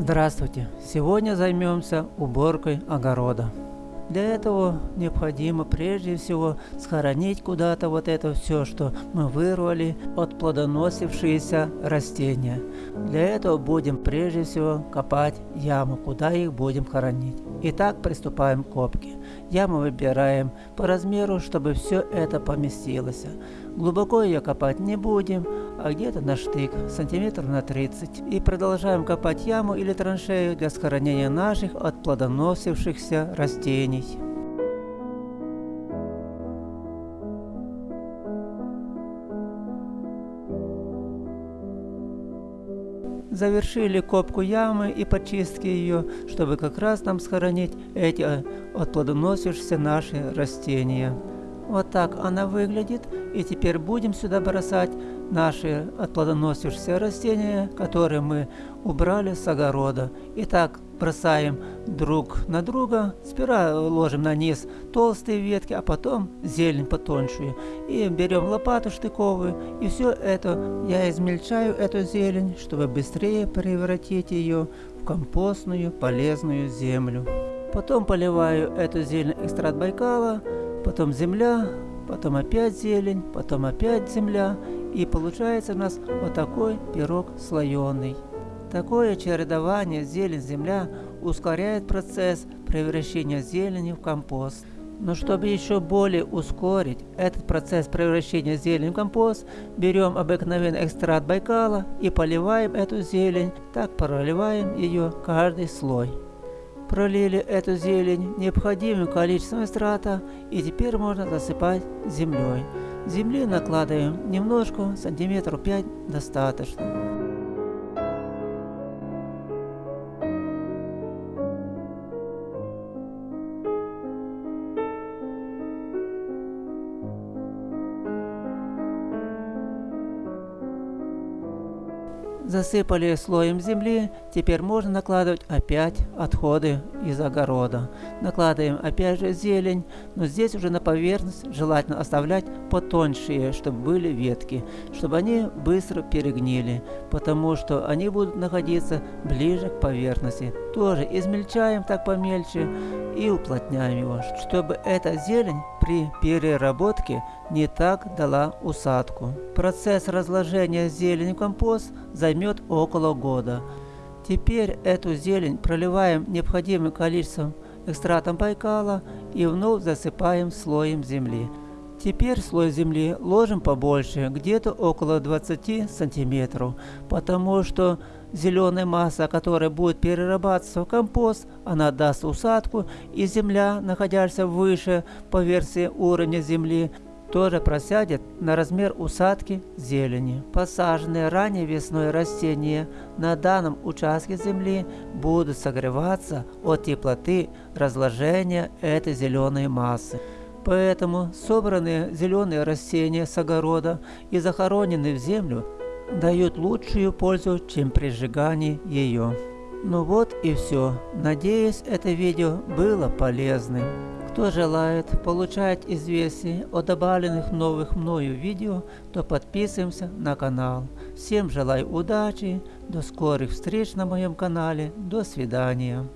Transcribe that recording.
Здравствуйте! Сегодня займемся уборкой огорода. Для этого необходимо прежде всего схоронить куда-то вот это все, что мы вырвали от плодоносившиеся растения. Для этого будем прежде всего копать яму, куда их будем хоронить. Итак, приступаем к копке. Яму выбираем по размеру, чтобы все это поместилось. Глубоко ее копать не будем, а где-то на штык, сантиметров на 30. И продолжаем копать яму или траншею для сохранения наших от плодоносившихся растений. Завершили копку ямы и почистки ее, чтобы как раз нам сохранить эти отплодоносившиеся наши растения. Вот так она выглядит. И теперь будем сюда бросать наши отплодоносившиеся растения, которые мы убрали с огорода. Итак, бросаем друг на друга. Сперва ложим на низ толстые ветки, а потом зелень потоньше. И берем лопату штыковую. И все это я измельчаю, эту зелень, чтобы быстрее превратить ее в компостную полезную землю. Потом поливаю эту зелень экстракт Байкала потом земля, потом опять зелень, потом опять земля. И получается у нас вот такой пирог слоеный. Такое чередование зелень-земля ускоряет процесс превращения зелени в компост. Но чтобы еще более ускорить этот процесс превращения зелени в компост, берем обыкновенный экстракт Байкала и поливаем эту зелень, так проливаем ее каждый слой. Пролили эту зелень необходимым количеством страта и теперь можно засыпать землей. Земли накладываем немножко, сантиметров 5 достаточно. Засыпали слоем земли, теперь можно накладывать опять отходы из огорода. Накладываем опять же зелень, но здесь уже на поверхность желательно оставлять потоньшие, чтобы были ветки, чтобы они быстро перегнили, потому что они будут находиться ближе к поверхности. Тоже измельчаем так помельче и уплотняем его, чтобы эта зелень при переработке не так дала усадку. Процесс разложения зелени в компост займет около года. Теперь эту зелень проливаем необходимым количеством экстратом Байкала и вновь засыпаем слоем земли. Теперь слой земли ложим побольше, где-то около 20 сантиметров, потому что зеленая масса, которая будет перерабатываться в компост, она даст усадку, и земля, находящаяся выше по версии уровня земли, тоже просядет на размер усадки зелени. Посаженные ранее весной растения на данном участке земли будут согреваться от теплоты разложения этой зеленой массы. Поэтому собранные зеленые растения с огорода и захороненные в землю дают лучшую пользу, чем при сжигании ее. Ну вот и все. Надеюсь, это видео было полезным. Кто желает получать известия о добавленных новых мною видео, то подписываемся на канал. Всем желаю удачи, до скорых встреч на моем канале, до свидания.